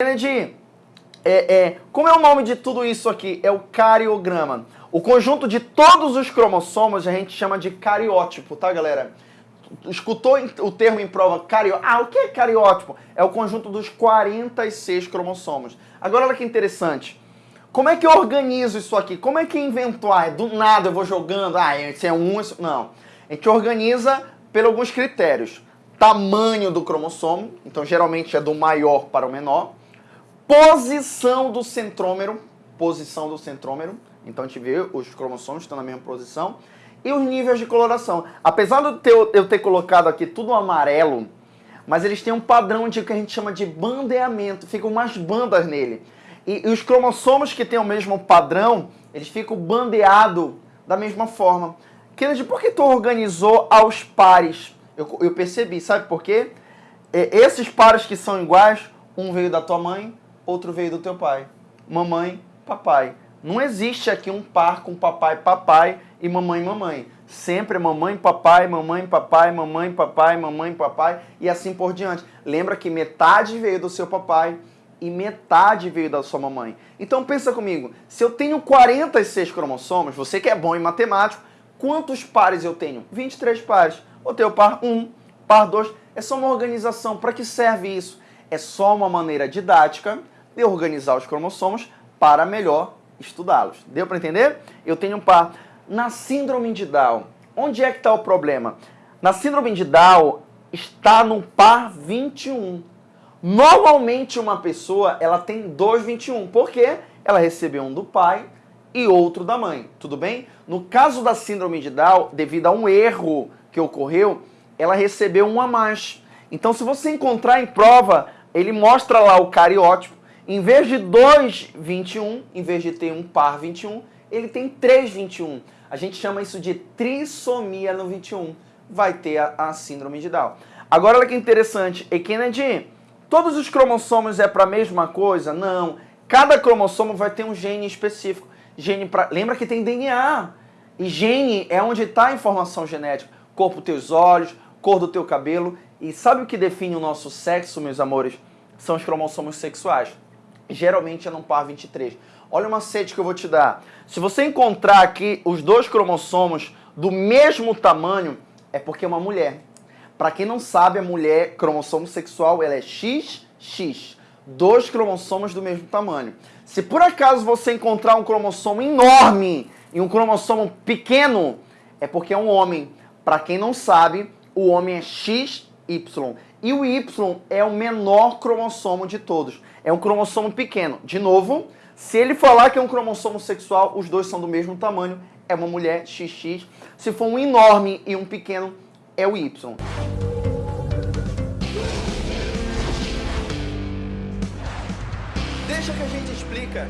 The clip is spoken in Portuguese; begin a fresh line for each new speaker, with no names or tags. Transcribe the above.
Kennedy, é, é, como é o nome de tudo isso aqui? É o cariograma. O conjunto de todos os cromossomos a gente chama de cariótipo, tá, galera? Escutou o termo em prova cariótipo? Ah, o que é cariótipo? É o conjunto dos 46 cromossomos. Agora, olha que interessante. Como é que eu organizo isso aqui? Como é que inventou? Ah, do nada eu vou jogando, ah, esse é um, esse... não. A gente organiza por alguns critérios. Tamanho do cromossomo, então geralmente é do maior para o menor. Posição do centrômero, posição do centrômero. Então a gente vê os cromossomos estão na mesma posição. E os níveis de coloração. Apesar de eu ter colocado aqui tudo amarelo, mas eles têm um padrão de que a gente chama de bandeamento. Ficam umas bandas nele. E, e os cromossomos que têm o mesmo padrão, eles ficam bandeados da mesma forma. Kennedy, por que tu organizou aos pares? Eu, eu percebi, sabe por quê? É, esses pares que são iguais, um veio da tua mãe, outro veio do teu pai. Mamãe, papai. Não existe aqui um par com papai, papai e mamãe, mamãe. Sempre é mamãe, papai, mamãe, papai, mamãe, papai, mamãe, papai e assim por diante. Lembra que metade veio do seu papai e metade veio da sua mamãe. Então pensa comigo, se eu tenho 46 cromossomos, você que é bom em matemática, quantos pares eu tenho? 23 pares. O teu par 1, par 2, é só uma organização. Para que serve isso? É só uma maneira didática de organizar os cromossomos para melhor estudá-los. Deu para entender? Eu tenho um par. Na síndrome de Down, onde é que está o problema? Na síndrome de Down está no par 21. Normalmente uma pessoa ela tem dois 21, porque ela recebeu um do pai e outro da mãe, tudo bem? No caso da síndrome de Down, devido a um erro que ocorreu, ela recebeu um a mais. Então se você encontrar em prova, ele mostra lá o cariótipo, em vez de 2, 21, em vez de ter um par 21, ele tem 3, 21. A gente chama isso de trissomia no 21. Vai ter a, a síndrome de Down. Agora olha que interessante, e Kennedy, Todos os cromossomos é para a mesma coisa? Não. Cada cromossomo vai ter um gene específico. Gene pra... Lembra que tem DNA. E gene é onde está a informação genética. Cor dos teus olhos, cor do teu cabelo. E sabe o que define o nosso sexo, meus amores? São os cromossomos sexuais. Geralmente é no par 23. Olha uma sede que eu vou te dar. Se você encontrar aqui os dois cromossomos do mesmo tamanho, é porque é uma mulher. Para quem não sabe, a mulher, cromossomo sexual, ela é XX, dois cromossomos do mesmo tamanho. Se por acaso você encontrar um cromossomo enorme e um cromossomo pequeno, é porque é um homem. Para quem não sabe, o homem é XY. E o Y é o menor cromossomo de todos. É um cromossomo pequeno. De novo, se ele falar que é um cromossomo sexual, os dois são do mesmo tamanho, é uma mulher XX. Se for um enorme e um pequeno, é o Y. Deixa que a gente explica.